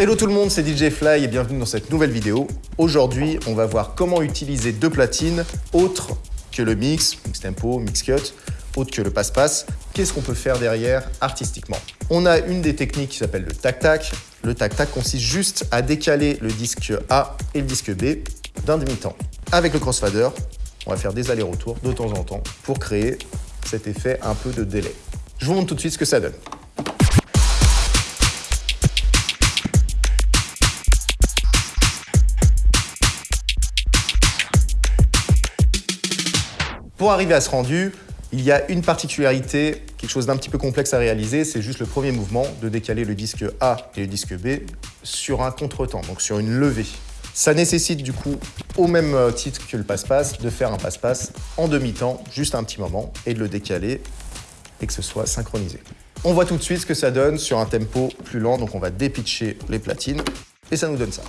Hello tout le monde, c'est DJ Fly et bienvenue dans cette nouvelle vidéo. Aujourd'hui, on va voir comment utiliser deux platines autres que le mix, mix tempo, mix cut, autre que le passe-passe. Qu'est-ce qu'on peut faire derrière artistiquement? On a une des techniques qui s'appelle le tac-tac. Le tac-tac consiste juste à décaler le disque A et le disque B d'un demi-temps. Avec le crossfader, on va faire des allers-retours de temps en temps pour créer cet effet un peu de délai. Je vous montre tout de suite ce que ça donne. Pour arriver à ce rendu, il y a une particularité, quelque chose d'un petit peu complexe à réaliser, c'est juste le premier mouvement de décaler le disque A et le disque B sur un contretemps, donc sur une levée. Ça nécessite du coup, au même euh, titre que le passe-passe, de faire un passe-passe en demi-temps, juste un petit moment, et de le décaler et que ce soit synchronisé. On voit tout de suite ce que ça donne sur un tempo plus lent, donc on va dépitcher les platines, et ça nous donne ça.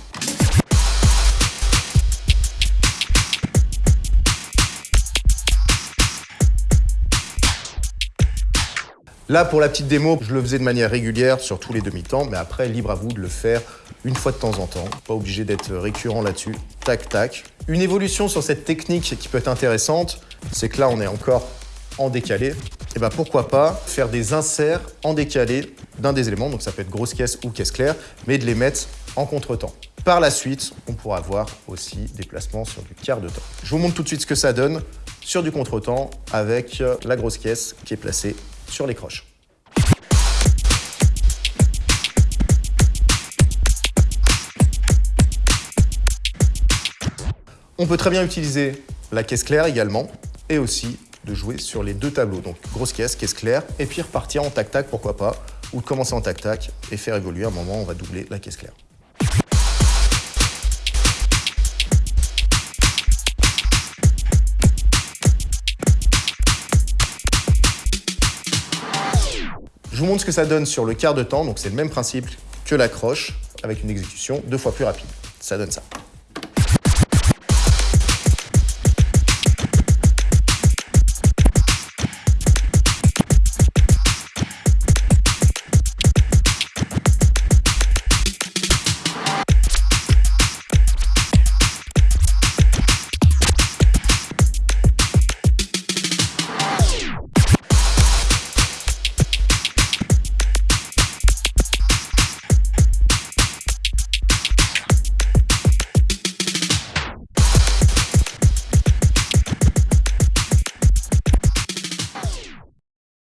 Là, pour la petite démo, je le faisais de manière régulière sur tous les demi-temps, mais après, libre à vous de le faire une fois de temps en temps. Pas obligé d'être récurrent là-dessus. Tac, tac. Une évolution sur cette technique qui peut être intéressante, c'est que là, on est encore en décalé. Et eh ben pourquoi pas faire des inserts en décalé d'un des éléments, donc ça peut être grosse caisse ou caisse claire, mais de les mettre en contretemps. Par la suite, on pourra avoir aussi des placements sur du quart de temps. Je vous montre tout de suite ce que ça donne sur du contretemps avec la grosse caisse qui est placée sur les croches. On peut très bien utiliser la caisse claire également et aussi de jouer sur les deux tableaux. Donc grosse caisse, caisse claire et puis repartir en tac-tac, pourquoi pas, ou de commencer en tac-tac et faire évoluer. À un moment, on va doubler la caisse claire. Vous montre ce que ça donne sur le quart de temps, donc c'est le même principe que l'accroche, avec une exécution deux fois plus rapide. Ça donne ça.